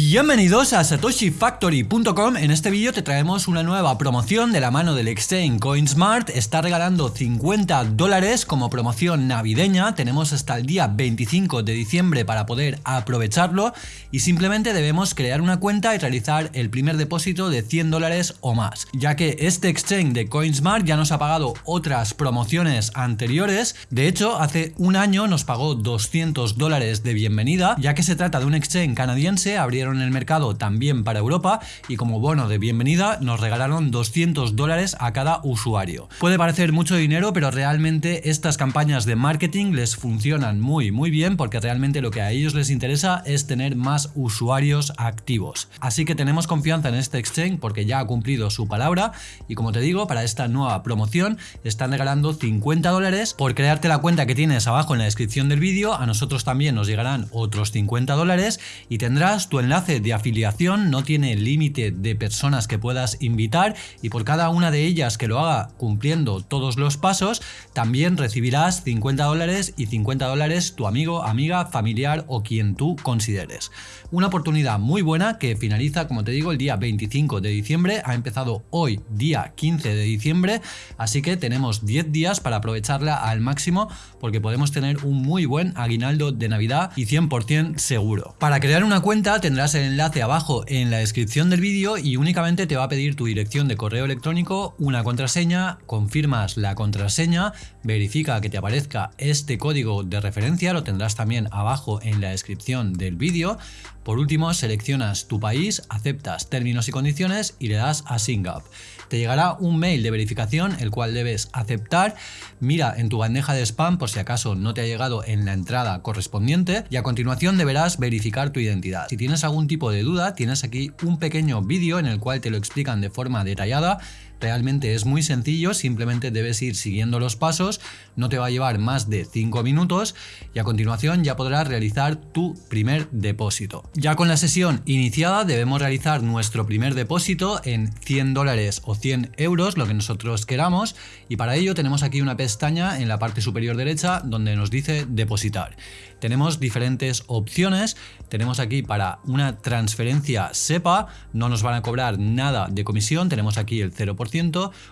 Bienvenidos a satoshifactory.com, en este vídeo te traemos una nueva promoción de la mano del exchange CoinSmart, está regalando 50 dólares como promoción navideña, tenemos hasta el día 25 de diciembre para poder aprovecharlo y simplemente debemos crear una cuenta y realizar el primer depósito de 100 dólares o más, ya que este exchange de CoinSmart ya nos ha pagado otras promociones anteriores, de hecho hace un año nos pagó 200 dólares de bienvenida, ya que se trata de un exchange canadiense, en el mercado también para Europa y como bono de bienvenida nos regalaron 200 dólares a cada usuario. Puede parecer mucho dinero, pero realmente estas campañas de marketing les funcionan muy muy bien porque realmente lo que a ellos les interesa es tener más usuarios activos. Así que tenemos confianza en este exchange porque ya ha cumplido su palabra y como te digo, para esta nueva promoción están regalando 50 dólares por crearte la cuenta que tienes abajo en la descripción del vídeo. A nosotros también nos llegarán otros 50 dólares y tendrás tu enlace de afiliación no tiene límite de personas que puedas invitar y por cada una de ellas que lo haga cumpliendo todos los pasos, también recibirás 50 dólares y 50 dólares tu amigo, amiga, familiar o quien tú consideres. Una oportunidad muy buena que finaliza, como te digo, el día 25 de diciembre, ha empezado hoy, día 15 de diciembre, así que tenemos 10 días para aprovecharla al máximo porque podemos tener un muy buen aguinaldo de Navidad y 100% seguro. Para crear una cuenta tendrás tendrás el enlace abajo en la descripción del vídeo y únicamente te va a pedir tu dirección de correo electrónico, una contraseña, confirmas la contraseña, verifica que te aparezca este código de referencia, lo tendrás también abajo en la descripción del vídeo. Por último, seleccionas tu país, aceptas términos y condiciones y le das a Sync Up. Te llegará un mail de verificación el cual debes aceptar, mira en tu bandeja de spam por si acaso no te ha llegado en la entrada correspondiente y a continuación deberás verificar tu identidad. Si tienes algún tipo de duda tienes aquí un pequeño vídeo en el cual te lo explican de forma detallada Realmente es muy sencillo, simplemente debes ir siguiendo los pasos, no te va a llevar más de 5 minutos y a continuación ya podrás realizar tu primer depósito. Ya con la sesión iniciada debemos realizar nuestro primer depósito en 100 dólares o 100 euros, lo que nosotros queramos y para ello tenemos aquí una pestaña en la parte superior derecha donde nos dice depositar. Tenemos diferentes opciones, tenemos aquí para una transferencia SEPA, no nos van a cobrar nada de comisión, tenemos aquí el 0%,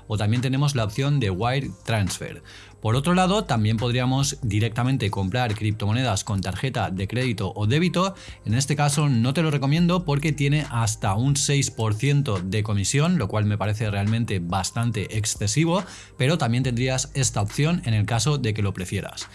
o también tenemos la opción de Wire Transfer. Por otro lado, también podríamos directamente comprar criptomonedas con tarjeta de crédito o débito. En este caso no te lo recomiendo porque tiene hasta un 6% de comisión, lo cual me parece realmente bastante excesivo, pero también tendrías esta opción en el caso de que lo prefieras.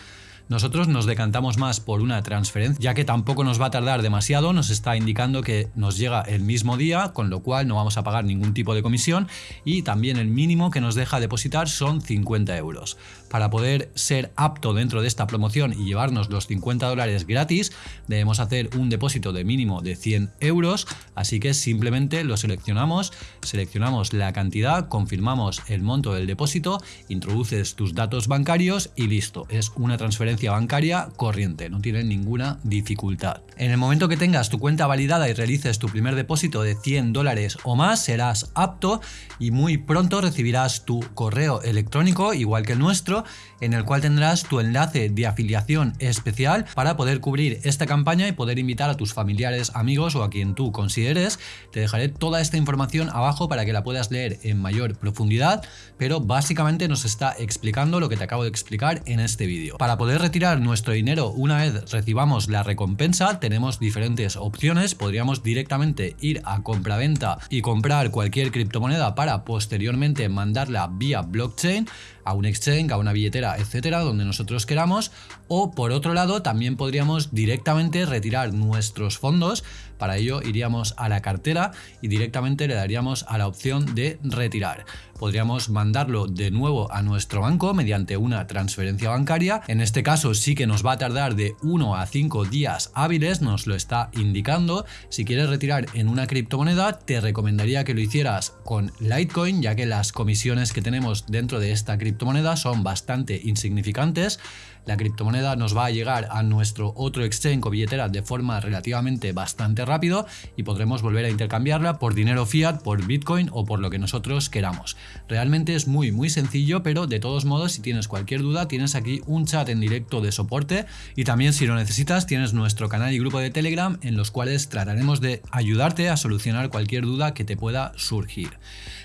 Nosotros nos decantamos más por una transferencia, ya que tampoco nos va a tardar demasiado, nos está indicando que nos llega el mismo día, con lo cual no vamos a pagar ningún tipo de comisión y también el mínimo que nos deja depositar son 50 euros. Para poder ser apto dentro de esta promoción y llevarnos los 50 dólares gratis, debemos hacer un depósito de mínimo de 100 euros, así que simplemente lo seleccionamos, seleccionamos la cantidad, confirmamos el monto del depósito, introduces tus datos bancarios y listo, es una transferencia bancaria corriente, no tiene ninguna dificultad. En el momento que tengas tu cuenta validada y realices tu primer depósito de 100 dólares o más, serás apto y muy pronto recibirás tu correo electrónico, igual que el nuestro, en el cual tendrás tu enlace de afiliación especial para poder cubrir esta campaña y poder invitar a tus familiares, amigos o a quien tú consideres. Te dejaré toda esta información abajo para que la puedas leer en mayor profundidad, pero básicamente nos está explicando lo que te acabo de explicar en este vídeo. Para poder retirar nuestro dinero una vez recibamos la recompensa, tenemos diferentes opciones. Podríamos directamente ir a compraventa y comprar cualquier criptomoneda para posteriormente mandarla vía blockchain a un exchange, a una billetera, etcétera, donde nosotros queramos. O por otro lado, también podríamos directamente retirar nuestros fondos. Para ello iríamos a la cartera y directamente le daríamos a la opción de retirar. Podríamos mandarlo de nuevo a nuestro banco mediante una transferencia bancaria. En este caso sí que nos va a tardar de 1 a 5 días hábiles, nos lo está indicando. Si quieres retirar en una criptomoneda, te recomendaría que lo hicieras con Litecoin, ya que las comisiones que tenemos dentro de esta criptomoneda son bastante insignificantes. la criptomoneda nos va a llegar a nuestro otro exchange o billetera de forma relativamente bastante rápido y podremos volver a intercambiarla por dinero fiat, por Bitcoin o por lo que nosotros queramos. Realmente es muy muy sencillo, pero de todos modos si tienes cualquier duda tienes aquí un chat en directo de soporte y también si lo necesitas tienes nuestro canal y grupo de Telegram en los cuales trataremos de ayudarte a solucionar cualquier duda que te pueda surgir.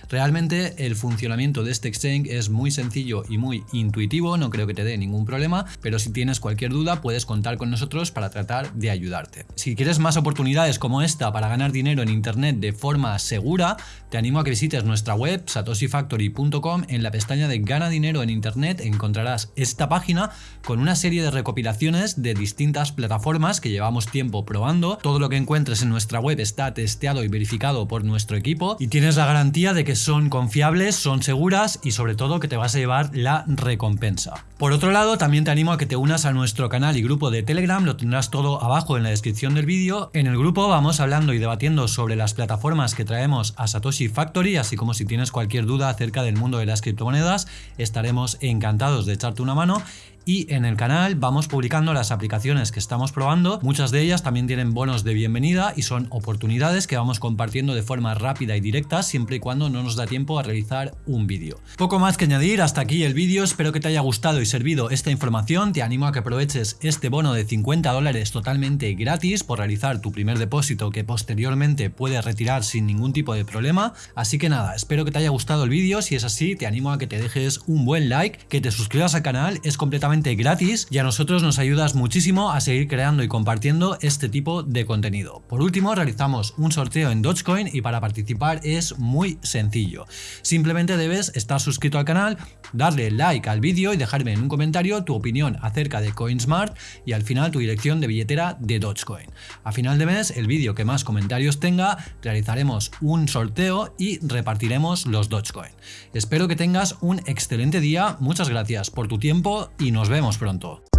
Realmente el funcionamiento de este exchange es muy sencillo y muy intuitivo, no creo que te dé ningún problema, pero si tienes cualquier duda puedes contar con nosotros para tratar de ayudarte. Si quieres más oportunidades como esta para ganar dinero en internet de forma segura, te animo a que visites nuestra web satoshifactory.com en la pestaña de Gana dinero en internet encontrarás esta página con una serie de recopilaciones de distintas plataformas que llevamos tiempo probando. Todo lo que encuentres en nuestra web está testeado y verificado por nuestro equipo y tienes la garantía de que son confiables, son seguras y sobre todo que te vas a llevar la recompensa. Por otro lado, también te animo a que te unas a nuestro canal y grupo de Telegram, lo tendrás todo abajo en la descripción del vídeo. En el grupo vamos hablando y debatiendo sobre las plataformas que traemos a Satoshi Factory, así como si tienes cualquier duda acerca del mundo de las criptomonedas, estaremos encantados de echarte una mano y en el canal vamos publicando las aplicaciones que estamos probando, muchas de ellas también tienen bonos de bienvenida y son oportunidades que vamos compartiendo de forma rápida y directa siempre y cuando no nos da tiempo a realizar un vídeo. Poco más que añadir, hasta aquí el vídeo, espero que te haya gustado y servido esta información, te animo a que aproveches este bono de 50 dólares totalmente gratis por realizar tu primer depósito que posteriormente puedes retirar sin ningún tipo de problema, así que nada, espero que te haya gustado el vídeo, si es así te animo a que te dejes un buen like, que te suscribas al canal, es gratis y a nosotros nos ayudas muchísimo a seguir creando y compartiendo este tipo de contenido. Por último, realizamos un sorteo en Dogecoin y para participar es muy sencillo. Simplemente debes estar suscrito al canal, darle like al vídeo y dejarme en un comentario tu opinión acerca de CoinSmart y al final tu dirección de billetera de Dogecoin. A final de mes, el vídeo que más comentarios tenga, realizaremos un sorteo y repartiremos los Dogecoin. Espero que tengas un excelente día, muchas gracias por tu tiempo y nos nos vemos pronto.